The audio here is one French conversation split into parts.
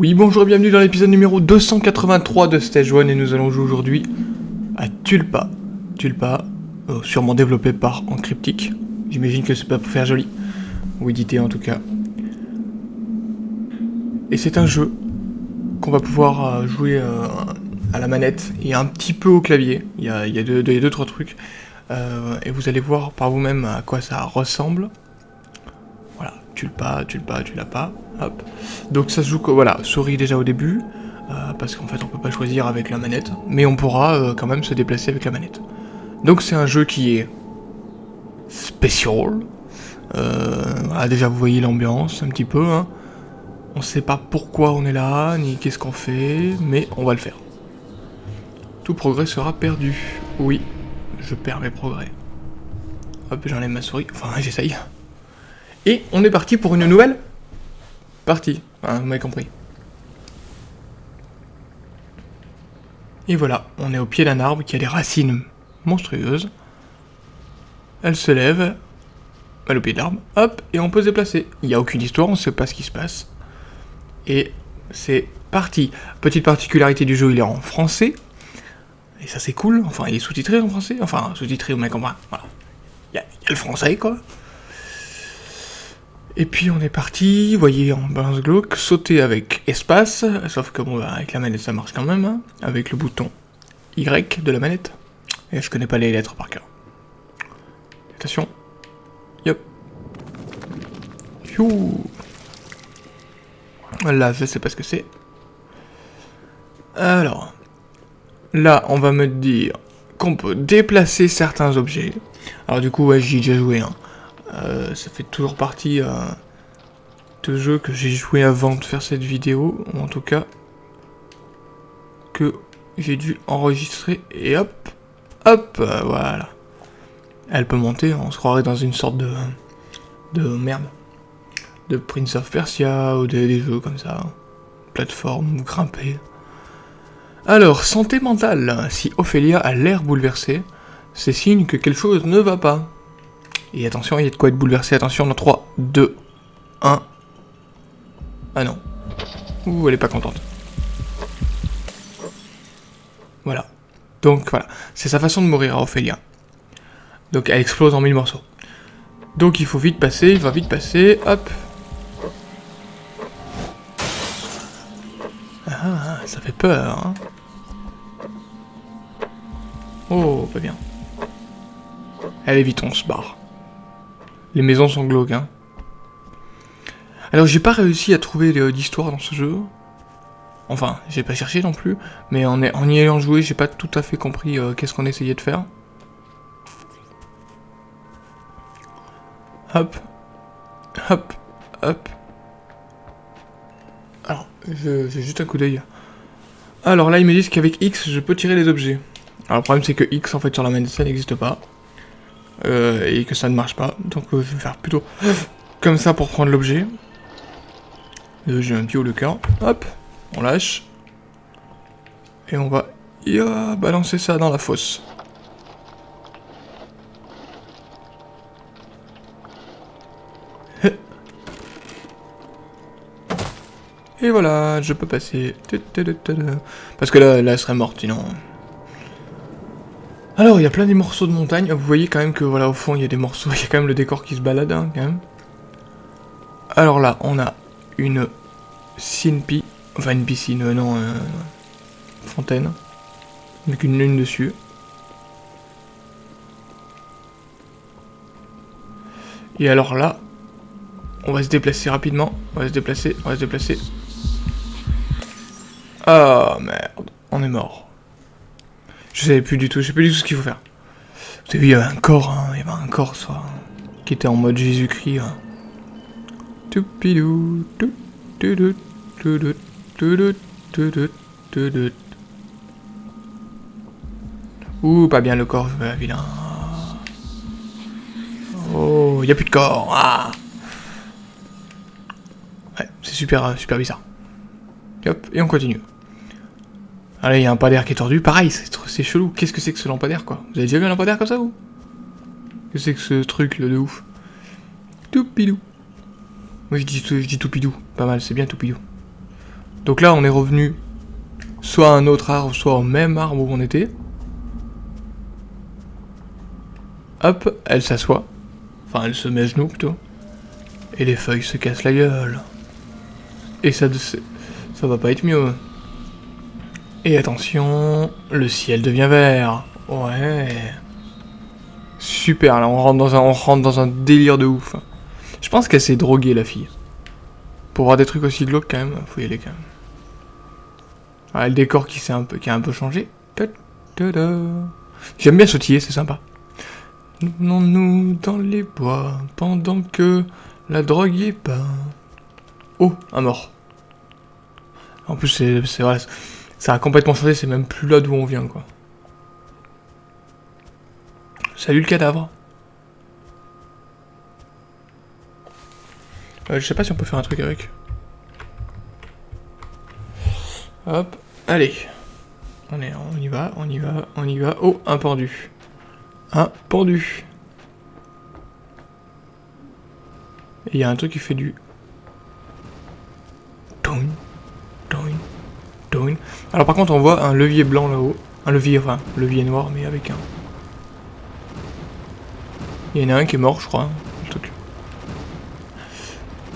Oui, bonjour et bienvenue dans l'épisode numéro 283 de Stage 1 et nous allons jouer aujourd'hui à Tulpa. Tulpa, euh, sûrement développé par Encryptic. J'imagine que c'est pas pour faire joli, ou édité en tout cas. Et c'est un jeu qu'on va pouvoir euh, jouer euh, à la manette et un petit peu au clavier. Il y a, il y a deux, deux, deux, trois trucs. Euh, et vous allez voir par vous-même à quoi ça ressemble. Voilà, tu le pas, tu le pas, tu l'as pas. Hop. Donc ça se joue, voilà, souris déjà au début. Euh, parce qu'en fait on peut pas choisir avec la manette. Mais on pourra euh, quand même se déplacer avec la manette. Donc c'est un jeu qui est spécial. Voilà, déjà vous voyez l'ambiance un petit peu. Hein. On sait pas pourquoi on est là, ni qu'est-ce qu'on fait, mais on va le faire. Tout progrès sera perdu. Oui, je perds mes progrès. Hop, j'enlève ma souris. Enfin, j'essaye. Et on est parti pour une nouvelle partie. Vous m'avez compris. Et voilà, on est au pied d'un arbre qui a des racines monstrueuses. Elle se lève, elle au pied de l'arbre, hop, et on peut se déplacer. Il n'y a aucune histoire, on ne sait pas ce qui se passe. Et c'est parti. Petite particularité du jeu, il est en français. Et ça c'est cool, enfin il est sous-titré en français, enfin sous-titré, au mec comprend, voilà. Il y, a le français quoi. Et puis on est parti, vous voyez en balance glauque, sauter avec espace, sauf que bon, bah, avec la manette ça marche quand même, hein, avec le bouton Y de la manette. Et je connais pas les lettres par cœur. Attention. Yop. Youh. Là, je sais pas ce que c'est. Alors. Là, on va me dire qu'on peut déplacer certains objets. Alors du coup, ouais, j'y ai déjà joué. Hein. Euh, ça fait toujours partie euh, de jeux que j'ai joué avant de faire cette vidéo. Ou en tout cas, que j'ai dû enregistrer. Et hop, hop, euh, voilà. Elle peut monter, on se croirait dans une sorte de... de merde. De Prince of Persia ou des, jeux comme ça. Plateforme, grimper. Alors, santé mentale. Si Ophélia a l'air bouleversée, c'est signe que quelque chose ne va pas. Et attention, il y a de quoi être bouleversé. Attention, dans 3, 2, 1. Ah non. Ouh, elle est pas contente. Voilà. Donc voilà, c'est sa façon de mourir à Ophélia. Donc elle explose en mille morceaux. Donc il faut vite passer, il va vite passer, hop. Ça fait peur, hein. Oh, pas bien. Allez vite, on se barre. Les maisons sont glauques, hein. Alors j'ai pas réussi à trouver d'histoire dans ce jeu. Enfin, j'ai pas cherché non plus, mais en, en y ayant joué, j'ai pas tout à fait compris euh, qu'est-ce qu'on essayait de faire. Hop. Hop. Hop. Alors, j'ai juste un coup d'œil. Alors là, ils me disent qu'avec X, je peux tirer les objets. Alors le problème, c'est que X, en fait, sur la manette, ça n'existe pas. Euh, et que ça ne marche pas. Donc je vais faire plutôt comme ça pour prendre l'objet. Euh, j'ai un haut le cœur. Hop, on lâche. Et on va balancer ça dans la fosse. Et voilà, je peux passer. Parce que là, là, elle serait morte, sinon... Alors, il y a plein de morceaux de montagne. Vous voyez quand même que, voilà, au fond, il y a des morceaux. Il y a quand même le décor qui se balade, hein, quand même. Alors là, on a une CNP. Enfin, une piscine, euh, non, euh, fontaine. Avec une lune dessus. Et alors là, on va se déplacer rapidement. On va se déplacer, on va se déplacer. Oh, merde, on est mort. Je savais plus du tout, je sais plus du tout ce qu'il faut faire. Vous avez vu, il y avait un corps, hein, il y avait un corps, soit, qui était en mode Jésus-Christ. Hein. Ouh, pas bien le corps, euh, vilain. Oh, n'y a plus de corps. Ah. Ouais, c'est super, super bizarre. Hop, et on continue. Là, il y a un lampadaire qui est tordu. Pareil, c'est chelou. Qu'est-ce que c'est que ce lampadaire, quoi? Vous avez déjà vu un lampadaire comme ça, vous? Qu'est-ce que c'est que ce truc, là, de ouf? Toupidou. Moi, je dis, je dis toupidou. Pas mal, c'est bien toupidou. Donc là, on est revenu soit à un autre arbre, soit au même arbre où on était. Hop, elle s'assoit. Enfin, elle se met à genoux, plutôt. Et les feuilles se cassent la gueule. Et ça, ça va pas être mieux. Et attention, le ciel devient vert. Ouais. Super, là on rentre dans un, on rentre dans un délire de ouf. Je pense qu'elle s'est droguée la fille. Pour voir des trucs aussi glauques quand même, faut y aller quand même. Ah, le décor qui, un peu, qui a un peu changé. J'aime bien sautiller, c'est sympa. Non nous dans les bois pendant que la drogue est pas. Oh, un mort. En plus, c'est vrai, ça a complètement changé, c'est même plus là d'où on vient, quoi. Salut le cadavre. Euh, je sais pas si on peut faire un truc avec. Hop, allez. On, est, on y va, on y va, on y va. Oh, un pendu. Un pendu. Il y a un truc qui fait du... Toin, toin, toin. Alors par contre, on voit un levier blanc là-haut. Un levier, enfin, levier noir, mais avec un... Il y en a un qui est mort, je crois, hein.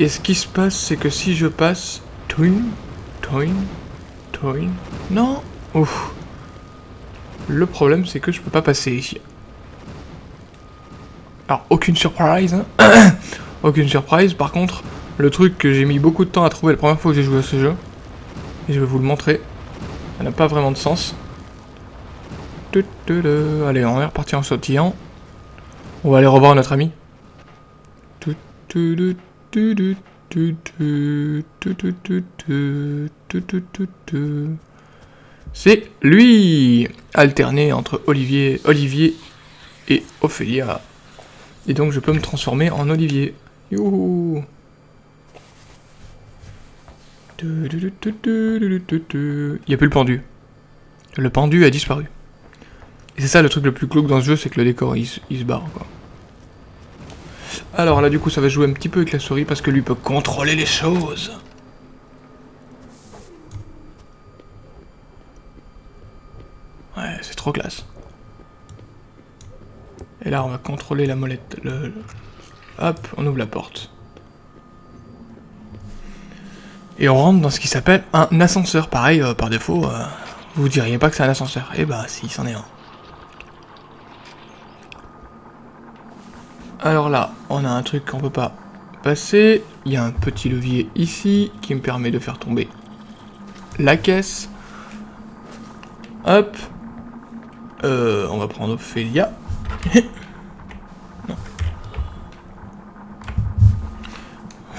Et ce qui se passe, c'est que si je passe... Toin, toin, toin... Non Ouf. Le problème, c'est que je peux pas passer ici. Alors, aucune surprise. Hein. aucune surprise. Par contre, le truc que j'ai mis beaucoup de temps à trouver la première fois que j'ai joué à ce jeu, et je vais vous le montrer, ça n'a pas vraiment de sens. Allez, on est reparti en sautillant. On va aller revoir notre ami. C'est lui Alterné entre Olivier, et Ophélia. Et donc je peux me transformer en Olivier. Youhou Il n'y a plus le pendu. Le pendu a disparu. Et c'est ça le truc le plus glauque dans ce jeu, c'est que le décor il, se barre quoi. Alors là du coup ça va jouer un petit peu avec la souris parce que lui peut contrôler les choses. Ouais, c'est trop classe. Et là, on va contrôler la molette. Le... Hop, on ouvre la porte. Et on rentre dans ce qui s'appelle un ascenseur. Pareil, euh, par défaut, euh, vous diriez pas que c'est un ascenseur. Eh bah, si, c'en est un. Alors là, on a un truc qu'on peut pas passer. Il y a un petit levier ici qui me permet de faire tomber la caisse. Hop. Euh, on va prendre Ophélia. non.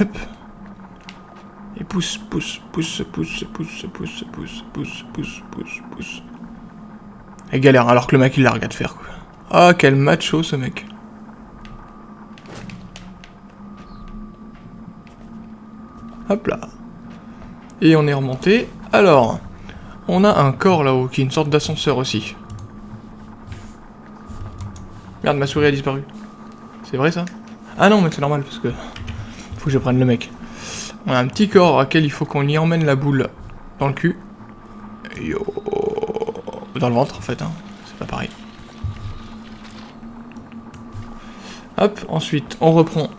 Hop. Et pousse, pousse, pousse, pousse, pousse, pousse, pousse, pousse, pousse, pousse, pousse. Elle galère alors que le mec il la regarde faire quoi. Ah quel macho ce mec. Hop là. Et on est remonté. Alors, on a un corps là-haut qui est une sorte d'ascenseur aussi. Merde, ma souris a disparu. C'est vrai ça? Ah non, mais c'est normal parce que... Faut que je prenne le mec. On a un petit corps à quel il faut qu'on y emmène la boule dans le cul. Yo. Dans le ventre en fait, hein. C'est pas pareil. Hop, ensuite on reprend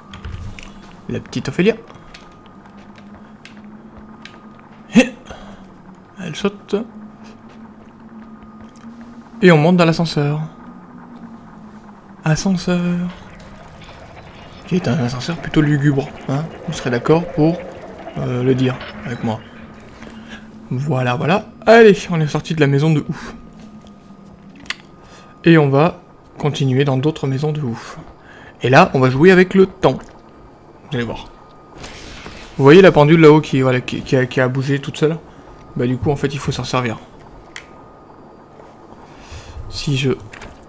la petite Ophélia. Elle saute. Et on monte dans l'ascenseur ascenseur. Qui est un ascenseur plutôt lugubre, hein Vous serez d'accord pour euh, le dire avec moi. Voilà, voilà. Allez, on est sorti de la maison de ouf. Et on va continuer dans d'autres maisons de ouf. Et là, on va jouer avec le temps. Vous allez voir. Vous voyez la pendule là-haut qui, voilà, qui, qui a bougé toute seule? Bah du coup, en fait, il faut s'en servir. Si je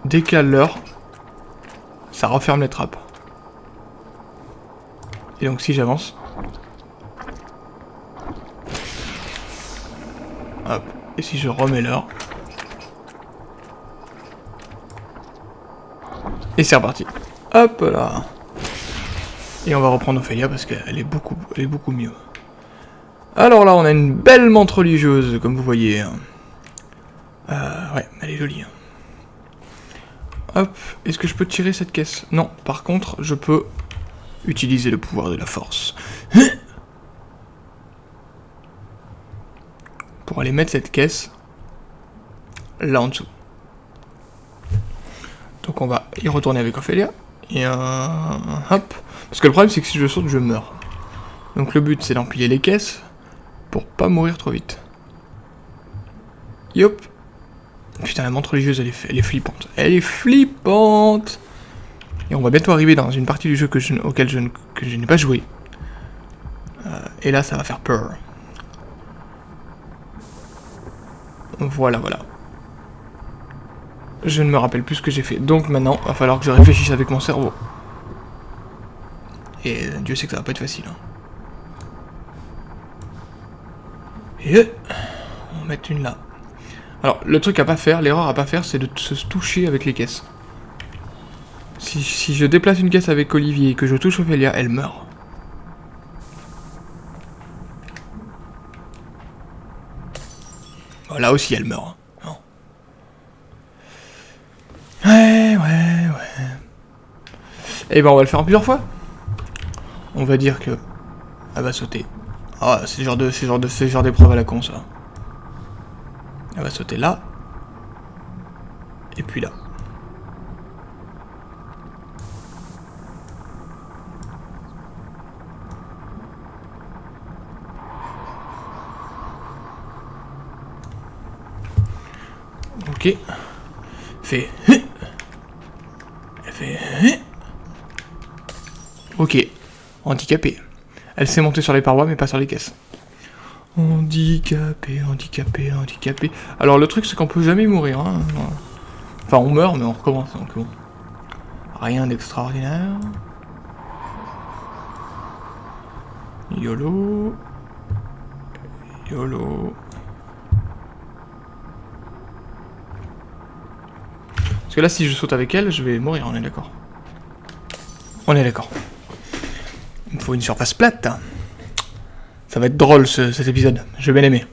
décale l'heure, ça referme les trappes. Et donc si j'avance... Hop. Et si je remets l'heure... Et c'est reparti. Hop là. Et on va reprendre Ophélia parce qu'elle est beaucoup, elle est beaucoup mieux. Alors là, on a une belle montre religieuse, comme vous voyez. Euh, ouais, elle est jolie. Hop, est-ce que je peux tirer cette caisse? Non, par contre, je peux utiliser le pouvoir de la force. Pour aller mettre cette caisse là en dessous. Donc on va y retourner avec Ophélia. Et euh, hop. Parce que le problème c'est que si je saute, je meurs. Donc le but c'est d'empiler les caisses pour pas mourir trop vite. Yop. Putain, la montre religieuse, elle est, elle flippante. Elle est flippante Et on va bientôt arriver dans une partie du jeu que je, auquel je, que je n'ai pas joué. Euh, et là, ça va faire peur. Voilà, voilà. Je ne me rappelle plus ce que j'ai fait. Donc maintenant, il va falloir que je réfléchisse avec mon cerveau. Et Dieu sait que ça va pas être facile. Hein. Et euh, on va mettre une là. Alors, le truc à pas faire, l'erreur à pas faire, c'est de se toucher avec les caisses. Si, je déplace une caisse avec Olivier et que je touche Ophélia, elle meurt. Là aussi, elle meurt. Hein. Ouais, ouais, ouais. Eh ben, on va le faire plusieurs fois. On va dire que... Elle va sauter. Ah, c'est genre de, c'est genre de, c'est genre d'épreuve à la con, ça. Elle va sauter là. Et puis là. Ok. Fait. Elle fait. Ok. Handicapé. Elle s'est montée sur les parois, mais pas sur les caisses. Handicapé, handicapé, handicapé. Alors le truc, c'est qu'on peut jamais mourir. Hein. Enfin, on meurt, mais on recommence. Donc bon. Rien d'extraordinaire. YOLO. YOLO. Parce que là, si je saute avec elle, je vais mourir, on est d'accord. On est d'accord. Il me faut une surface plate. Ça va être drôle cet épisode. Je vais bien aimer.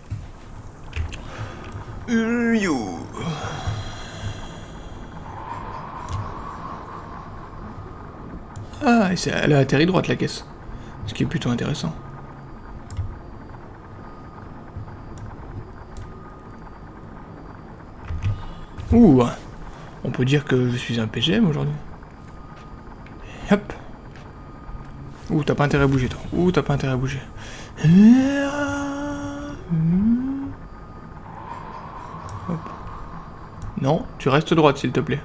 Ah, elle a atterri droite la caisse. Ce qui est plutôt intéressant. Ouh On peut dire que je suis un PGM aujourd'hui. Hop Ouh, t'as pas intérêt à bouger, toi. Ouh, t'as pas intérêt à bouger. Non, tu restes droite, s'il te plaît.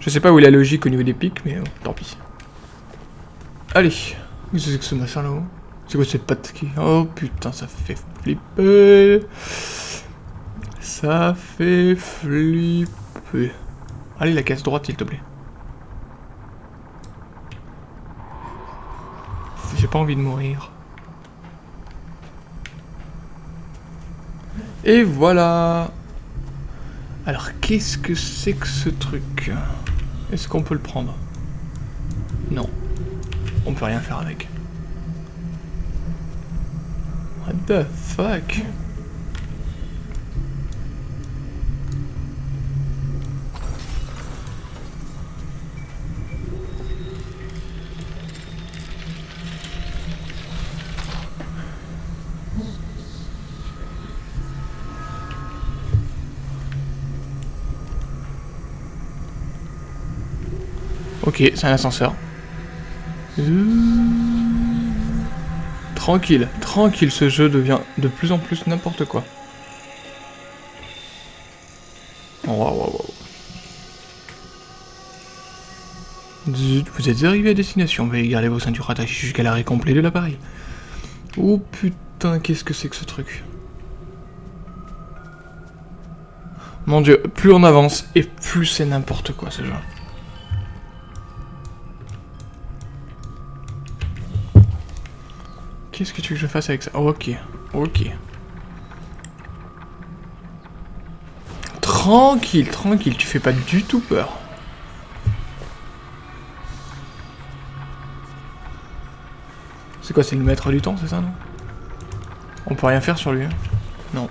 Je sais pas où est la logique au niveau des pics, mais tant pis. Allez. Qu'est-ce que c'est que ce machin là-haut? C'est quoi cette patte qui... Oh putain, ça fait flipper. Ça fait flipper. Allez, la caisse droite, s'il te plaît. J'ai pas envie de mourir. Et voilà Alors, qu'est-ce que c'est que ce truc? Est-ce qu'on peut le prendre? Non. On peut rien faire avec. What the fuck? Ok, c'est un ascenseur. Tranquille, tranquille, ce jeu devient de plus en plus n'importe quoi. Oh, vous êtes arrivé à destination, veuillez garder vos ceintures attachées jusqu'à l'arrêt complet de l'appareil. Oh putain, qu'est-ce que c'est que ce truc? Mon dieu, plus on avance, et plus c'est n'importe quoi ce jeu. Qu'est-ce que tu veux que je fasse avec ça Ok, ok. Tranquille, tranquille, tu fais pas du tout peur. C'est quoi, c'est le maître du temps, c'est ça, non? On peut rien faire sur lui, hein? Non.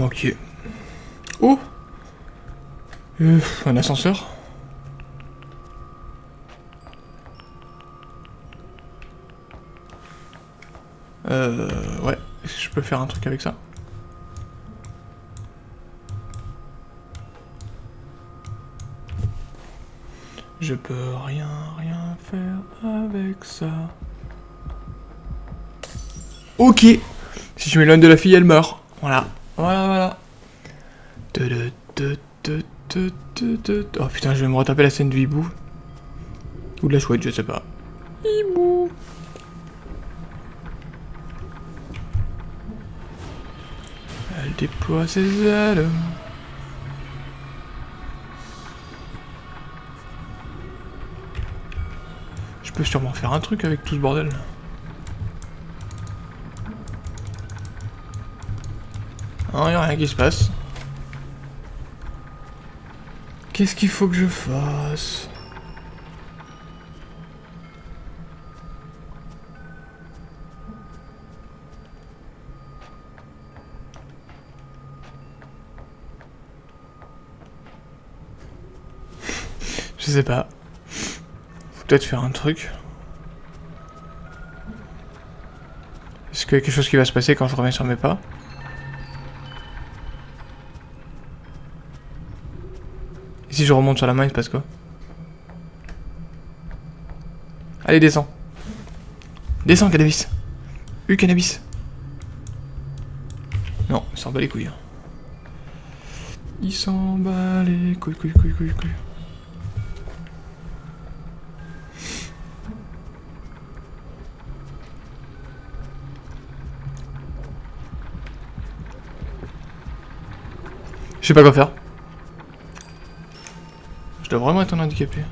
Ok. Oh euh, Un ascenseur? Euh... Ouais. Je peux faire un truc avec ça Je peux rien, rien faire avec ça. Ok Si je m'éloigne de la fille, elle meurt. Voilà. Voilà, voilà. Oh putain, je vais me retaper la scène du hibou. Ou de la chouette, je sais pas. Hibou Je peux sûrement faire un truc avec tout ce bordel. Non, y a rien qui se passe. Qu'est-ce qu'il faut que je fasse? Je sais pas. Faut peut-être faire un truc. Est-ce qu'il y a quelque chose qui va se passer quand je reviens sur mes pas? Et si je remonte sur la main, il se passe quoi? Allez, descends. Descends, cannabis. U cannabis. Non, il s'en bat les couilles. Hein. Il s'en bat les couilles, couilles, couilles, couilles, couilles. Je sais pas quoi faire. Je dois vraiment être un handicapé.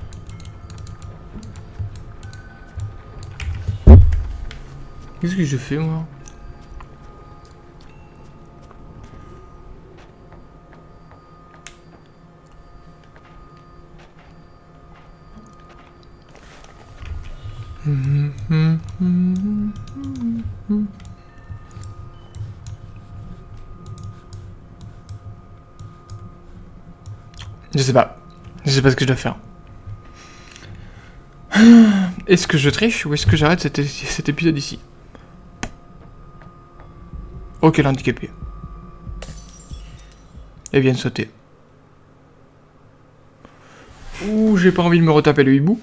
Qu'est-ce que je fais moi? Je sais pas. Je sais pas ce que je dois faire. Est-ce que je triche ou est-ce que j'arrête cet, cet, épisode ici? Ok, l'handicapé. Elle vient de sauter. Ouh, j'ai pas envie de me retaper le hibou.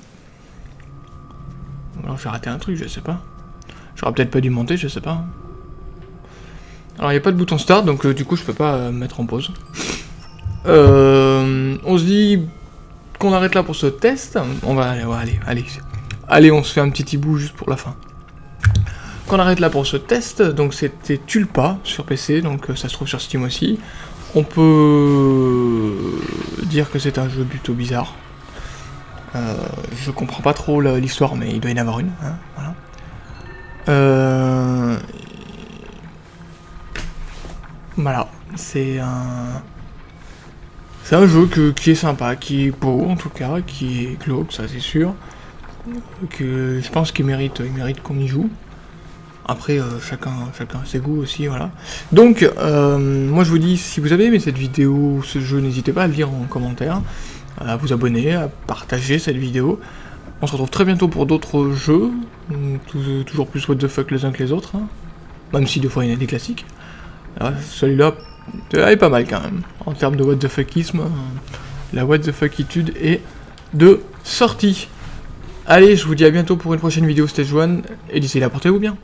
Alors j'ai raté un truc, je sais pas. J'aurais peut-être pas dû monter, je sais pas. Alors il n'y a pas de bouton start, donc euh, du coup je peux pas euh, mettre en pause. Euh, on se dit qu'on arrête là pour ce test. On va aller, allez, allez. Allez, on se fait un petit hibou juste pour la fin. Qu'on arrête là pour ce test. Donc c'était Tulpa sur PC, donc euh, ça se trouve sur Steam aussi. On peut dire que c'est un jeu plutôt bizarre. Euh, je comprends pas trop l'histoire, mais il doit y en avoir une. Hein, voilà. Voilà, c'est un... C'est un jeu qui est sympa, qui est beau en tout cas, qui est glauque, ça c'est sûr. Que je pense qu'il mérite, qu'on y joue. Après, euh, chacun, chacun ses goûts aussi, voilà. Donc, euh, moi je vous dis, si vous avez aimé cette vidéo ce jeu, n'hésitez pas à le dire en commentaire, à vous abonner, à partager cette vidéo. On se retrouve très bientôt pour d'autres jeux, toujours plus what the fuck les uns que les autres, hein. même si des fois il y en a des classiques. Celui-là, elle est pas mal quand même. En termes de what the fuckisme, la what the fuckitude est de sortie. Allez, je vous dis à bientôt pour une prochaine vidéo Stage 1, et d'ici là, portez-vous bien.